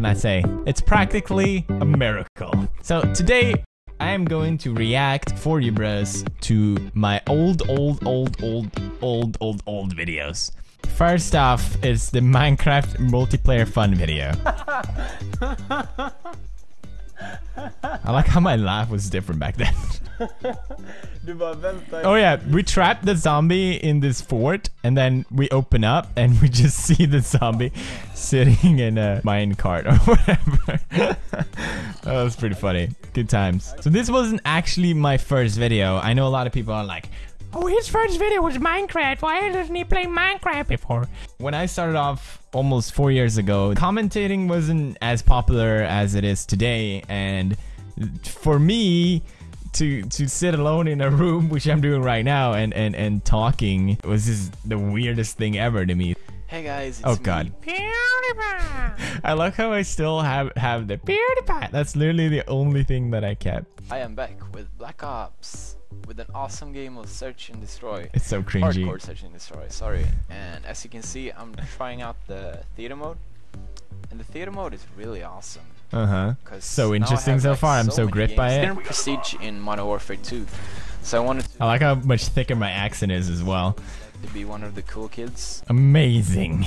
can I say? It's practically a miracle. So today, I am going to react for you bros to my old, old, old, old, old, old, old videos. First off is the Minecraft multiplayer fun video. I like how my laugh was different back then. Du bara vänta. Oh yeah, we trap the zombie in this fort and then we open up and we just see the zombie sitting in a mine cart or whatever. that was pretty funny. Good times. So this wasn't actually my first video. I know a lot of people are like, Oh, his first video was Minecraft. Why doesn't he play Minecraft before? When I started off almost four years ago, commentating wasn't as popular as it is today. And for me, to to sit alone in a room, which I'm doing right now, and and and talking was just the weirdest thing ever to me. Hey guys, it's Oh me. God. I like how I still have have the PewDiePie. That's literally the only thing that I kept. I am back with Black Ops with an awesome game of Search and Destroy. It's so cringy. Hardcore Search and Destroy, sorry. And as you can see, I'm trying out the theater mode. And the theater mode is really awesome. Uh huh. So interesting have, so like, far. I'm so gripped by it. Prestige in Modern Warfare 2. So I wanted to, I like how much thicker my accent is as well. to be one of the cool kids. Amazing.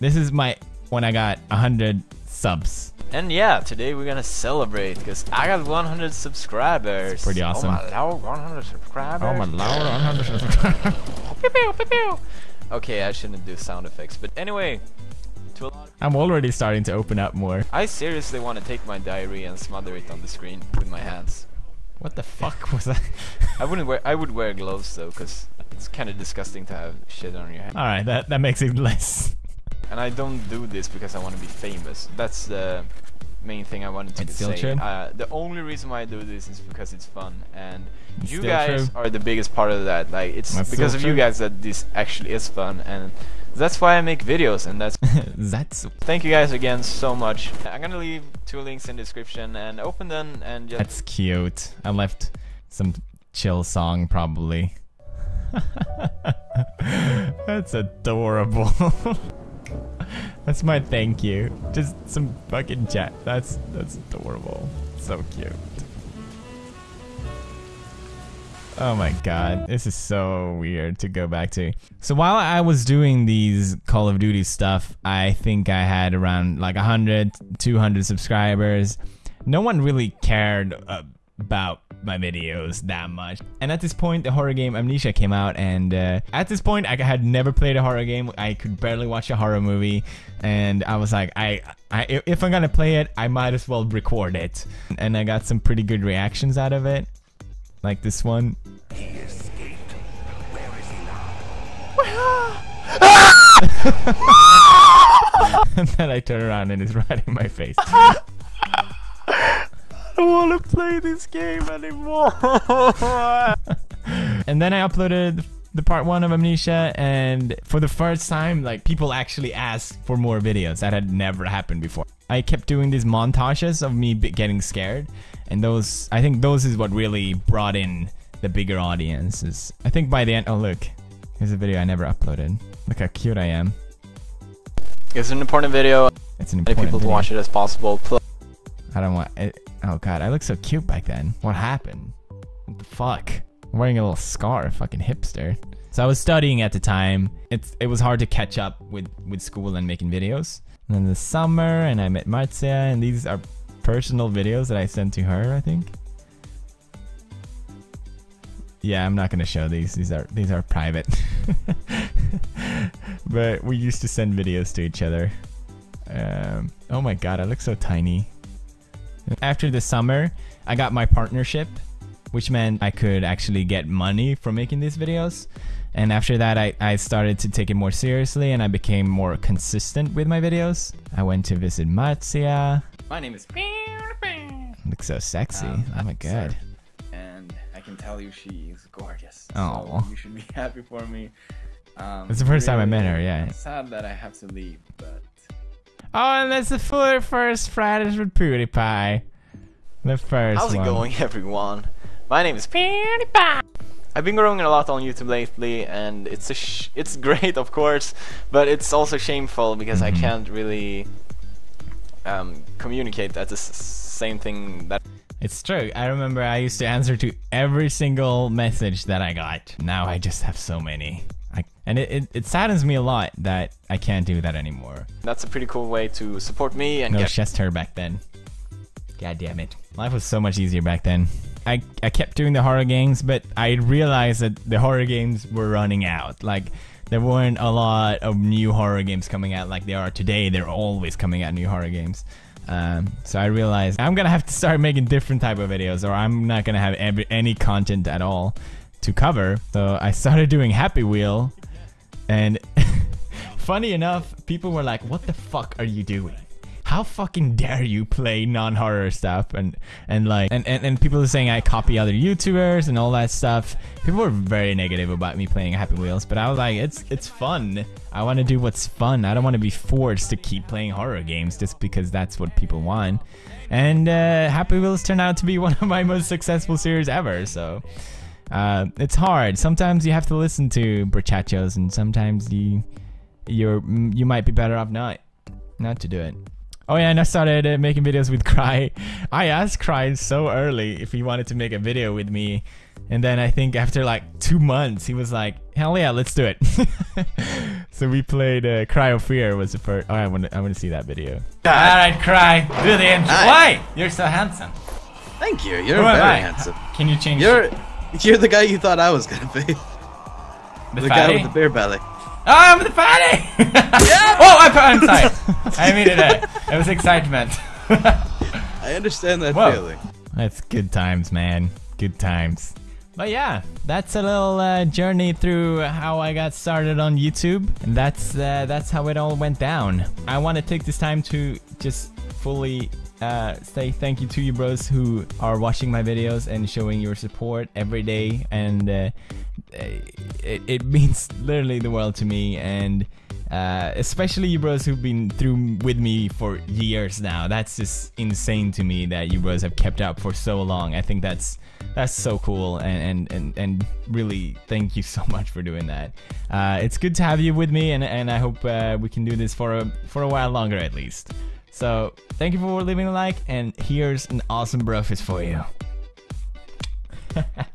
This is my when I got 100 subs. And yeah, today we're gonna celebrate because I got 100 subscribers. It's pretty awesome. Oh my lord, 100 subscribers. Oh my lord, 100 subscribers. Pew, pew, pew, pew. Okay, I shouldn't do sound effects, but anyway, to a lot of I'm already starting to open up more. I seriously want to take my diary and smother it on the screen with my hands. What the fuck was that? I wouldn't wear. I would wear gloves though, cause it's kind of disgusting to have shit on your hand. All right, that that makes it less. And I don't do this because I want to be famous. That's the main thing I wanted to It's say. Uh, the only reason why I do this is because it's fun, and It's you guys true. are the biggest part of that. Like it's That's because of you guys that this actually is fun, and that's why I make videos. And that's That's thank you guys again so much. I'm gonna leave two links in the description and open them and just. that's cute. I left some chill song probably. that's adorable. that's my thank you. Just some fucking chat. That's that's adorable. So cute. Oh my god, this is so weird to go back to. So while I was doing these Call of Duty stuff, I think I had around like 100, 200 subscribers. No one really cared uh, about my videos that much. And at this point, the horror game Amnesia came out, and uh, at this point, I had never played a horror game. I could barely watch a horror movie, and I was like, I, I, if I'm gonna play it, I might as well record it. And I got some pretty good reactions out of it, like this one. He escaped. Where is he now? and then I turn around and it's right in my face. I don't want to play this game anymore. and then I uploaded the part one of Amnesia, and for the first time, like people actually asked for more videos. That had never happened before. I kept doing these montages of me getting scared, and those I think those is what really brought in the bigger audiences. I think by the end, oh look, here's a video I never uploaded. Look how cute I am. It's an important video. It's an important Many people to video. watch it as possible. I don't want it. Oh god, I look so cute back then. What happened? What the fuck? I'm wearing a little scarf, fucking hipster. So I was studying at the time. It's it was hard to catch up with with school and making videos. And then the summer, and I met Marzia, and these are personal videos that I sent to her. I think. Yeah, I'm not gonna show these. These are these are private. but we used to send videos to each other. Um, oh my god, I look so tiny. After the summer, I got my partnership, which meant I could actually get money from making these videos. And after that, I, I started to take it more seriously and I became more consistent with my videos. I went to visit Marzia. My name is Looks so sexy. Um, oh my I'm god. Sir, and I can tell you she is gorgeous. Oh. So you should be happy for me. Um, It's the first time I met her, yeah. Sad that I have to leave, but Oh, and that's the first Fridays with PewDiePie. The first how's it one. going, everyone? My name is PewDiePie. I've been growing a lot on YouTube lately, and it's a sh- it's great, of course, but it's also shameful because Mhm. I can't really um, communicate. That's the same thing that It's true. I remember I used to answer to every single message that I got. Now I just have so many. And it, it, it saddens me a lot that I can't do that anymore. that's a pretty cool way to support me and No get chest hair back then. God damn it. Life was so much easier back then. I, I kept doing the horror games, but I realized that the horror games were running out. Like, there weren't a lot of new horror games coming out like they are today. They're always coming out new horror games. Um, so I realized I'm gonna have to start making different type of videos, or I'm not gonna have every, any content at all to cover. So I started doing Happy Wheel, and funny enough, people were like, "What the fuck are you doing? How fucking dare you play non-horror stuff?" And and like and, and, and people are saying I copy other YouTubers and all that stuff. People were very negative about me playing Happy Wheels, but I was like, "It's it's fun. I want to do what's fun. I don't want to be forced to keep playing horror games just because that's what people want." And uh, Happy Wheels turned out to be one of my most successful series ever. So. Uh, it's hard. Sometimes you have to listen to brachachos, and sometimes you you're you might be better off not not to do it. Oh yeah, and I started uh, making videos with Cry. I asked Cry so early if he wanted to make a video with me, and then I think after like two months, he was like, "Hell yeah, let's do it." so we played uh, Cry of Fear was the first. Oh, I want to I want to see that video. All right, Cry, do the intro. Hi. Why? You're so handsome. Thank you. You're Who very handsome. Can you change? You're you're the guy you thought I was gonna be. the, The guy with the beer belly. Oh, I'm the fatty! yeah. oh, I put I'm sorry. I mean it. uh, It was excitement. I understand that Whoa. feeling. That's good times, man. Good times. But yeah, that's a little uh, journey through how I got started on YouTube, and that's uh, that's how it all went down. I want to take this time to just fully uh, say thank you to you bros who are watching my videos and showing your support every day, and uh, it, it means literally the world to me, and uh, especially you bros who've been through with me for years now. That's just insane to me that you bros have kept up for so long. I think that's that's so cool and and and, and really thank you so much for doing that. Uh, it's good to have you with me, and and I hope uh, we can do this for a for a while longer at least. So thank you for leaving a like, and here's an awesome brofist for you.